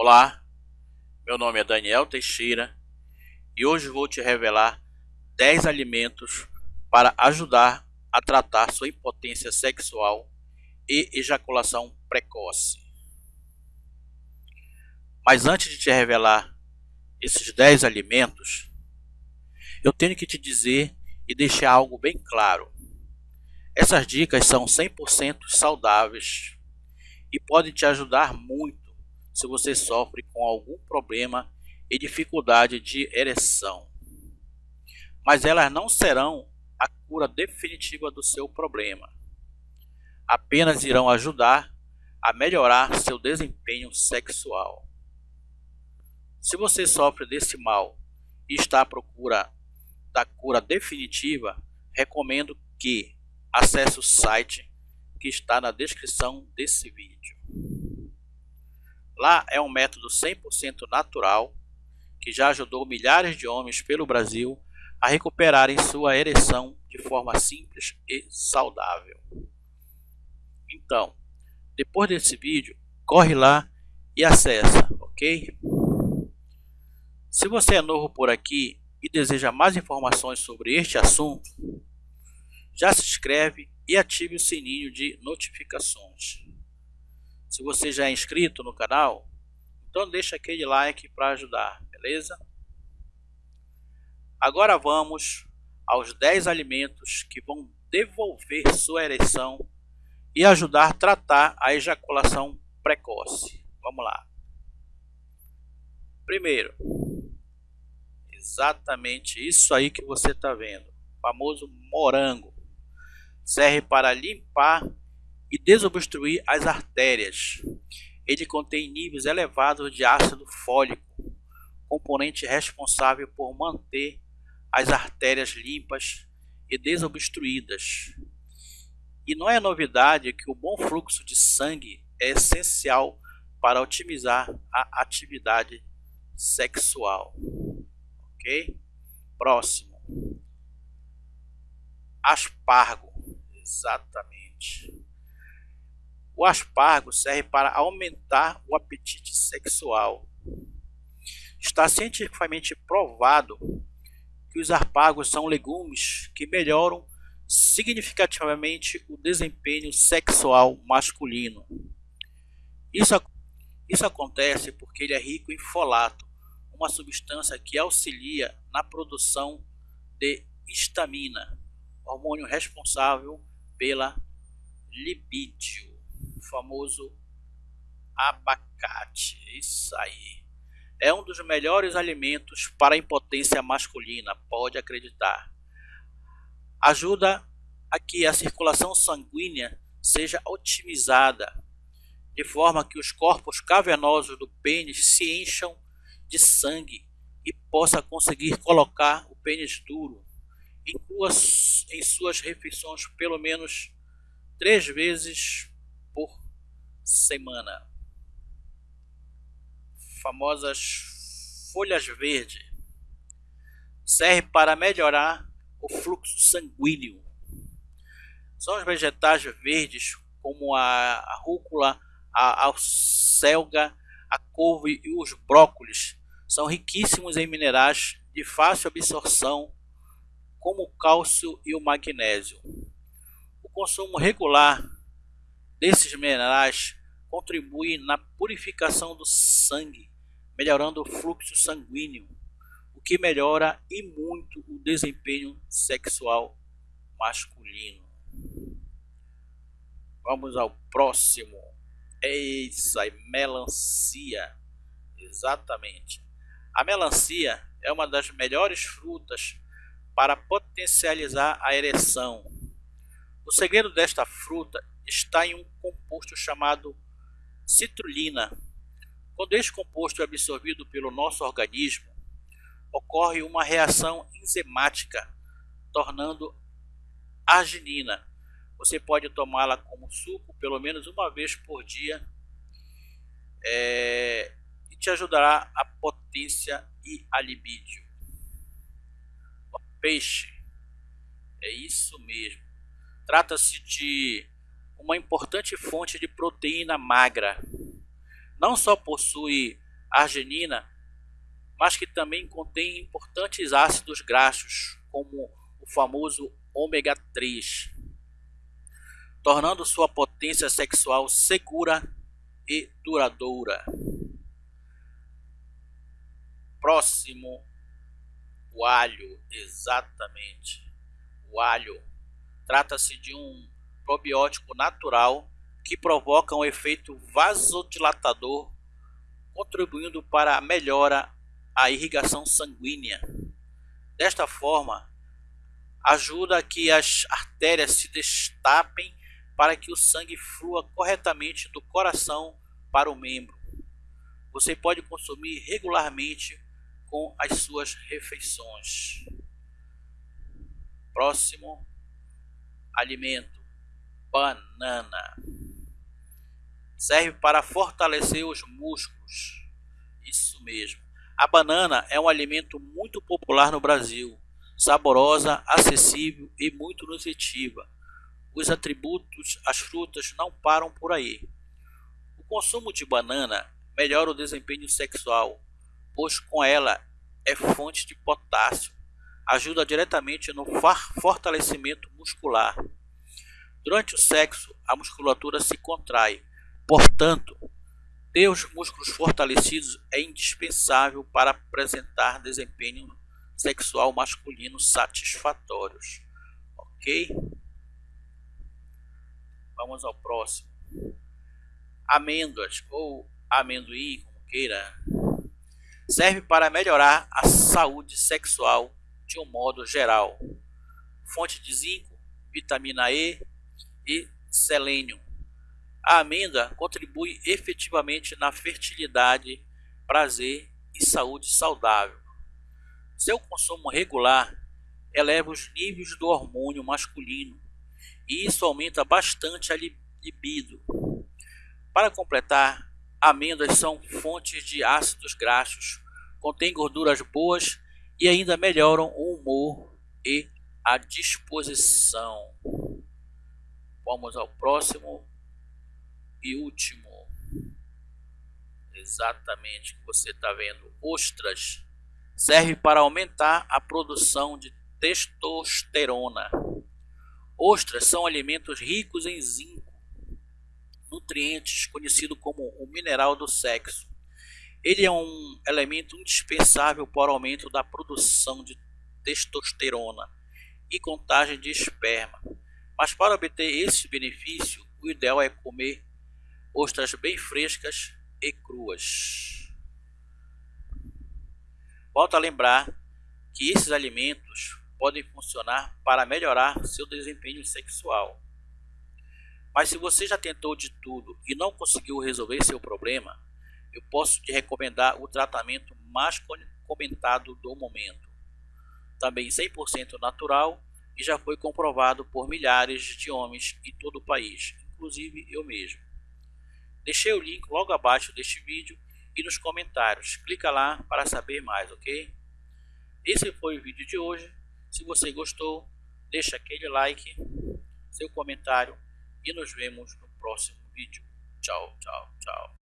Olá, meu nome é Daniel Teixeira e hoje vou te revelar 10 alimentos para ajudar a tratar sua impotência sexual e ejaculação precoce. Mas antes de te revelar esses 10 alimentos, eu tenho que te dizer e deixar algo bem claro. Essas dicas são 100% saudáveis e podem te ajudar muito se você sofre com algum problema e dificuldade de ereção. Mas elas não serão a cura definitiva do seu problema. Apenas irão ajudar a melhorar seu desempenho sexual. Se você sofre desse mal e está à procura da cura definitiva, recomendo que acesse o site que está na descrição desse vídeo. Lá é um método 100% natural que já ajudou milhares de homens pelo Brasil a recuperarem sua ereção de forma simples e saudável. Então, depois desse vídeo, corre lá e acessa, ok? Se você é novo por aqui e deseja mais informações sobre este assunto, já se inscreve e ative o sininho de notificações. Se você já é inscrito no canal, então deixa aquele like para ajudar, beleza? Agora vamos aos 10 alimentos que vão devolver sua ereção e ajudar a tratar a ejaculação precoce. Vamos lá. Primeiro, exatamente isso aí que você está vendo, o famoso morango. Serve para limpar e desobstruir as artérias. Ele contém níveis elevados de ácido fólico, componente responsável por manter as artérias limpas e desobstruídas. E não é novidade que o bom fluxo de sangue é essencial para otimizar a atividade sexual. Ok? Próximo. Aspargo. Exatamente. O aspargo serve para aumentar o apetite sexual. Está cientificamente provado que os aspargos são legumes que melhoram significativamente o desempenho sexual masculino. Isso, isso acontece porque ele é rico em folato, uma substância que auxilia na produção de histamina, hormônio responsável pela libido famoso abacate. Isso aí. É um dos melhores alimentos para a impotência masculina, pode acreditar. Ajuda a que a circulação sanguínea seja otimizada, de forma que os corpos cavernosos do pênis se encham de sangue e possa conseguir colocar o pênis duro. Inclua em suas refeições pelo menos três vezes por semana. Famosas folhas verdes. Serve para melhorar o fluxo sanguíneo. São os vegetais verdes como a, rúcula, a alcelga, a couve e os brócolis são riquíssimos em minerais de fácil absorção, como o cálcio e o magnésio. O consumo regular desses minerais contribuem na purificação do sangue, melhorando o fluxo sanguíneo, o que melhora e muito o desempenho sexual masculino. Vamos ao próximo. É isso aí, melancia. Exatamente. A melancia é uma das melhores frutas para potencializar a ereção. O segredo desta fruta está em um composto chamado citrulina. Quando este composto é absorvido pelo nosso organismo, ocorre uma reação enzimática, tornando arginina. Você pode tomá-la como suco pelo menos uma vez por dia é, e te ajudará a potência e a libido. Peixe, é isso mesmo. Trata-se de uma importante fonte de proteína magra. Não só possui arginina, mas que também contém importantes ácidos graxos, como o famoso ômega 3, tornando sua potência sexual segura e duradoura. Próximo, o alho, exatamente. O alho trata-se de um probiótico natural que provoca um efeito vasodilatador, contribuindo para a melhora a irrigação sanguínea. Desta forma, ajuda que as artérias se destapem para que o sangue flua corretamente do coração para o membro. Você pode consumir regularmente com as suas refeições. Próximo alimento: banana. Serve para fortalecer os músculos. Isso mesmo. A banana é um alimento muito popular no Brasil, saborosa, acessível e muito nutritiva. Os atributos, as frutas não param por aí. O consumo de banana melhora o desempenho sexual, pois com ela é fonte de potássio, ajuda diretamente no fortalecimento muscular. Durante o sexo, a musculatura se contrai, portanto, ter os músculos fortalecidos é indispensável para apresentar desempenho sexual masculino satisfatórios. Ok? Vamos ao próximo. Amêndoas ou amendoim, como queira, serve para melhorar a saúde sexual de um modo geral. Fonte de zinco, vitamina E e selênio a amêndoa contribui efetivamente na fertilidade, prazer e saúde saudável. Seu consumo regular eleva os níveis do hormônio masculino e isso aumenta bastante a libido. Para completar, amêndoas são fontes de ácidos graxos, contêm gorduras boas e ainda melhoram o humor e a disposição. Vamos ao próximo e último, exatamente que você está vendo, ostras, serve para aumentar a produção de testosterona. Ostras são alimentos ricos em zinco, nutrientes conhecido como o mineral do sexo. Ele é um elemento indispensável para o aumento da produção de testosterona e contagem de esperma. Mas para obter esse benefício, o ideal é comer ostras bem frescas e cruas. Volto a lembrar que esses alimentos podem funcionar para melhorar seu desempenho sexual. Mas se você já tentou de tudo e não conseguiu resolver seu problema, eu posso te recomendar o tratamento mais comentado do momento. Também 100% natural e já foi comprovado por milhares de homens em todo o país, inclusive eu mesmo. Deixei o link logo abaixo deste vídeo e nos comentários. Clica lá para saber mais, ok? Esse foi o vídeo de hoje. Se você gostou, deixa aquele like, seu comentário e nos vemos no próximo vídeo. Tchau, tchau, tchau.